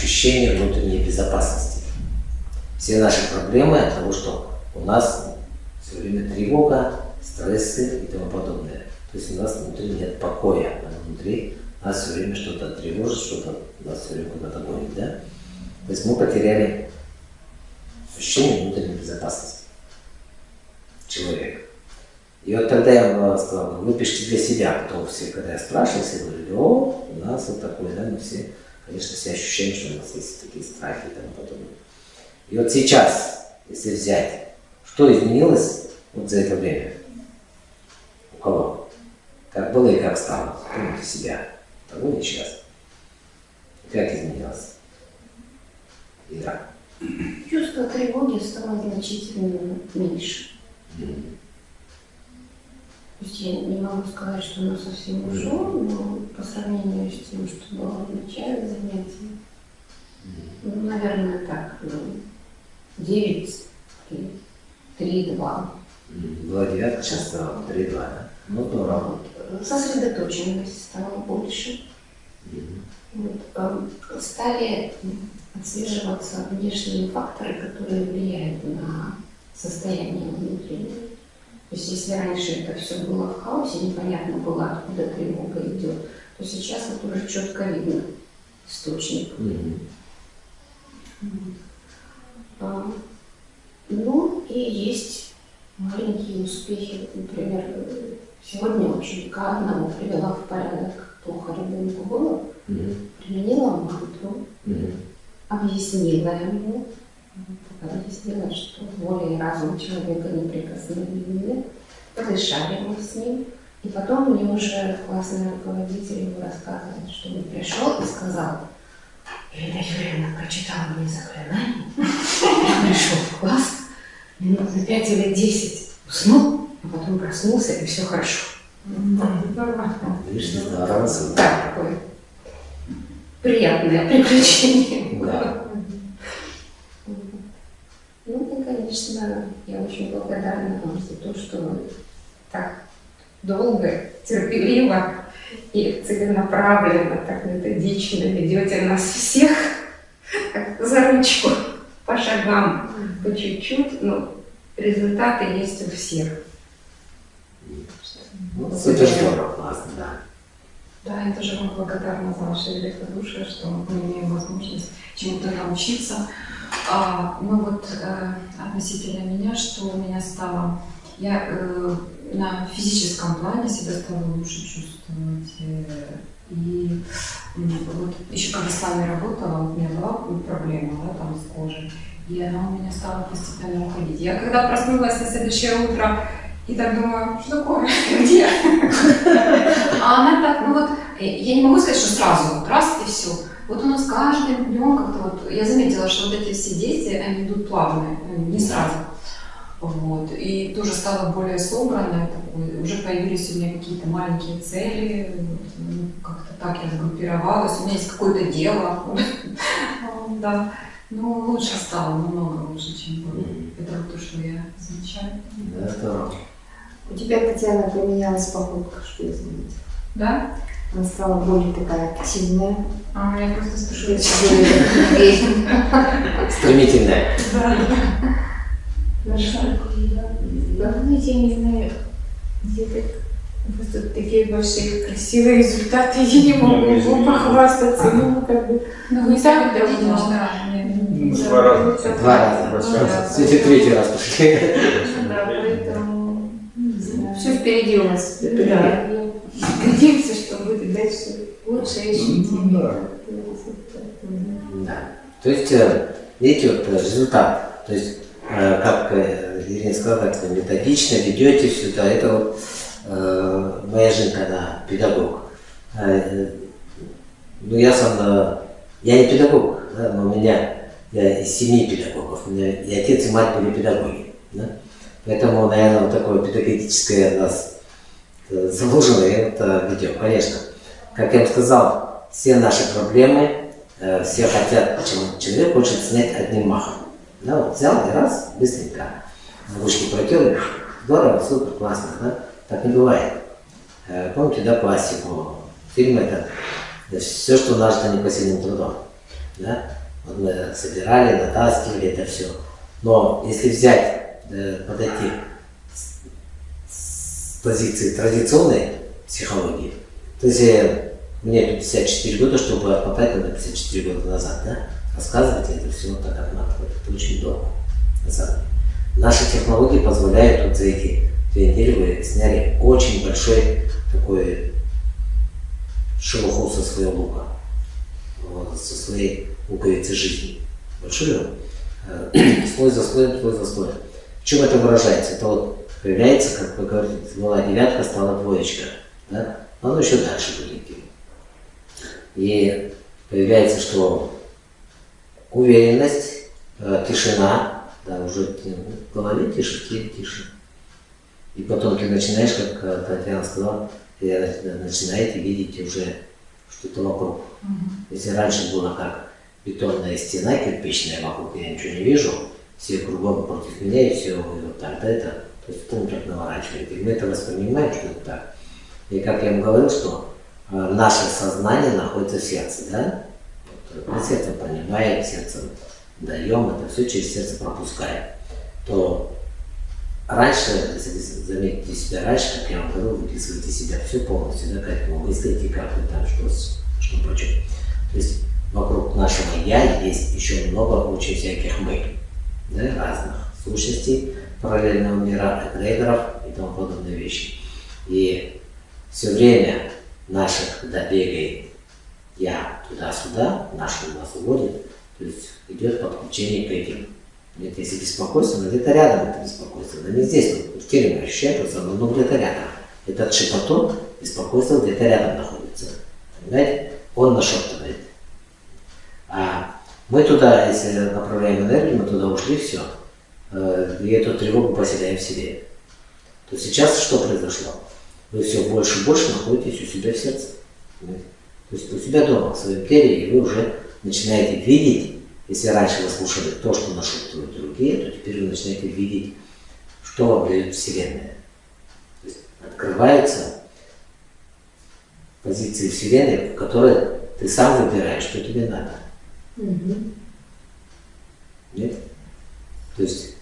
ощущение внутренней безопасности. Все наши проблемы от того, что у нас все время тревога, стрессы и тому подобное. То есть у нас внутри нет покоя, а внутри нас все время что-то тревожит, что-то нас все время куда-то гонит, да? То есть мы потеряли ощущение внутренней безопасности человека. И вот тогда я сказал, ну, выпишите для себя, потом все, когда я спрашивал, все говорили, о, у нас вот такое, да, мы все, конечно, все ощущаем, что у нас есть такие страхи и тому подобное. И вот сейчас, если взять, что изменилось вот за это время? У кого? Как было и как стало? Помните себя. Того и сейчас. Как изменилось? Ира. Чувство тревоги стало значительно меньше. Mm. То есть я не могу сказать, что оно совсем ушло, но по сравнению с тем, что было в начале занятия, ну, наверное, так, ну, 9, 3, 2. Была девятка, сейчас стало 3, 2, да? Ну, здорово. Вот. Сосредоточенность стала больше. Вот, э, стали отслеживаться внешние факторы, которые влияют на состояние внутреннее. То есть если раньше это все было в хаосе, непонятно было, откуда тревога идет, то сейчас вот уже четко видно источник. Mm -hmm. а, ну и есть маленькие успехи. Например, сегодня ученика одного привела в порядок, плохо ребенку было, mm -hmm. применила мантру, mm -hmm. объяснила ему, объяснила, что воля и разум человека неприкосновенны, подышали мы с ним, и потом мне уже классный руководитель ему рассказывает, что он пришел и сказал, Ирина Юрьевна прочитала мне заклинание, я пришел в класс, минут на пять или десять уснул, а потом проснулся, и все хорошо. Видишь, здорово. Да, такое приятное приключение. Да. Ну и, конечно, я очень благодарна вам за то, что вы так долго, терпеливо и целенаправленно, так методично ведете нас всех за ручку, по шагам, по чуть-чуть, но результаты есть у всех. Ну, это здорово, классно, да. Да, я тоже вам благодарна за ваше великодушие, что мы имеем возможность чему-то научиться. А, ну вот э, относительно меня, что у меня стало... Я э, на физическом плане себя стала лучше чувствовать. Э, и вот еще когда с вами работала, у меня была проблема да, там с кожей, и она у меня стала постепенно уходить. Я когда проснулась на следующее утро, и так думаю, что такое, где? А она так, ну вот, я не могу сказать, что сразу, вот раз и все. Вот у нас каждым днем как-то вот, я заметила, что вот эти все действия, они идут плавно, не сразу. Вот. И тоже стала более собранной, такой, уже появились у меня какие-то маленькие цели, ну, как-то так я сгруппировалась, у меня есть какое-то дело. Да. Ну, лучше стало, намного лучше, чем было. Это то, что я замечаю. Да, здорово. У тебя, Татьяна, поменялась походка, что заметила. Да? Она стала более такая активная. А, я просто спешу. Стремительная. Да. Давно я не знаю, где ты Просто такие большие красивые результаты, я не могу похвастаться, ну как бы ну, не так давно. Два раза. Два раза. Все третий раз пошли. Да, впереди у нас. Да. Надеемся, что будет дальше лучше и Да. То есть, э, видите, вот э, результат. То есть, э, как Ирина сказала, как методично ведете все это. Это вот моя жена, она педагог. Ну, я сам, я не педагог, да, но у меня, я из семьи педагогов, у меня и отец, и мать были педагоги. Да? Поэтому, наверное, вот такое педагогическое у нас заложено это ведем, конечно. Как я вам сказал, все наши проблемы, э, все хотят, человек хочет снять одним махом. Да, вот взял и раз, быстренько. Ручки протер, здорово, супер, классно, да? Так не бывает. Э, помните, да, классику? Фильм это все, что нажито непосильным трудом. Да? Вот мы собирали, натаскивали это все. Но если взять, э, подойти с, позиции традиционной психологии, то есть э, мне 54 года, чтобы попасть на 54 года назад, да? рассказывать это все так, как надо. Это очень долго. На самом деле. Наши технологии позволяют вот за эти две недели вы сняли очень большой такой шелуху со своего лука, вот, со своей луковицы жизни. Большую, э, слой за слоем, слой за слоем. Чем это выражается? Это вот появляется, как вы говорите, была девятка, стала двоечка. Да? Но оно еще дальше идти. И появляется, что уверенность, э, тишина, да, уже в голове тише, теле тише. И потом ты начинаешь, как э, Татьяна сказала, начинаете видеть уже что-то вокруг. Угу. Если раньше было как бетонная стена кирпичная вокруг, я ничего не вижу, все кругом против меня, и все вот так, да, это, то есть потом так наворачивает. И мы это воспринимаем, что это так. И как я вам говорил, что э, наше сознание находится в сердце, да? Мы сердцем понимаем, сердцем даем, это все через сердце пропускаем. То раньше, если заметите себя раньше, как я вам говорил, выписываете себя все полностью, да, как вы мыслите, как вы там, что, что прочее. То есть вокруг нашего «я» есть еще много очень всяких «мы», да, разных сущностей параллельного мира, эгрегоров и тому подобные вещи. И все время наших добегает «я» туда-сюда, наш нас уводит, то есть идет подключение к этим. Нет, если беспокойство, но где-то рядом это беспокойство, но не здесь, в теле ощущаем, но где-то рядом. Этот шепоток, беспокойство где-то рядом находится. Понимаете? Он нашептывает. А мы туда, если направляем энергию, мы туда ушли, все. Э, и эту тревогу поселяем в себе. То сейчас что произошло? Вы все больше и больше находитесь у себя в сердце. То есть у себя дома, в своем теле, и вы уже начинаете видеть, если раньше вы слушали то, что нашептывают другие, то теперь вы начинаете видеть, что вам дает Вселенная. То есть открываются позиции Вселенной, в которой ты сам выбираешь, что тебе надо. Угу. Нет? То есть,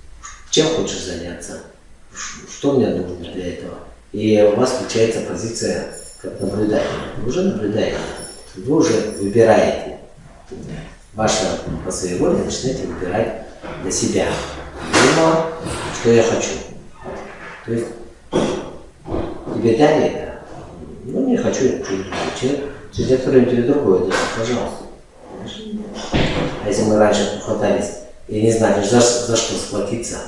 чем хочешь заняться, что мне нужно для этого. И у вас включается позиция как наблюдателя. Вы уже наблюдаете, вы уже выбираете. Ваше по своей воле начинаете выбирать для себя. Думаю, что я хочу. То есть тебе дали это, ну не хочу, я хочу другое. Через некоторое время тебе другое дают, пожалуйста. Если мы раньше хватались и не знали, за, за что схватиться,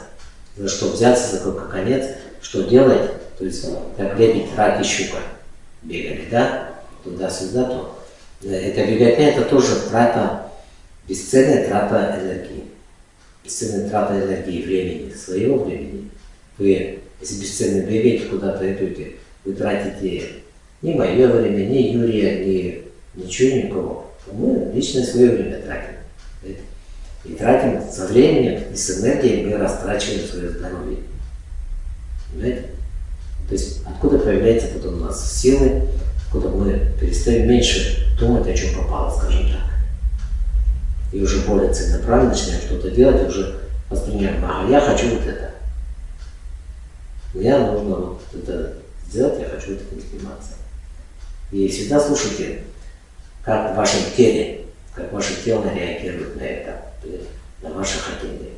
за что взяться, за какой конец, что делать, то есть как лебедь, рак и щука бегали, да, туда-сюда, то это беготня, это тоже трата, бесценная трата энергии. Бесценная трата энергии, времени, своего времени. Вы, если бесценно бегаете, куда-то идете, вы тратите ни мое время, ни Юрия, ни ничего, никого. Мы личное свое время тратим. Тратим со временем и с энергией мы растрачиваем свое здоровье. Понимаете? То есть откуда появляется потом у нас силы, откуда мы перестаем меньше думать, о чем попало, скажем так. И уже более целенаправленно начинаем что-то делать, уже воспринимаем, ага, я хочу вот это. Мне нужно вот это сделать, я хочу этим заниматься. И всегда слушайте, как в вашем теле, как ваше тело реагирует на это, на ваше хотение.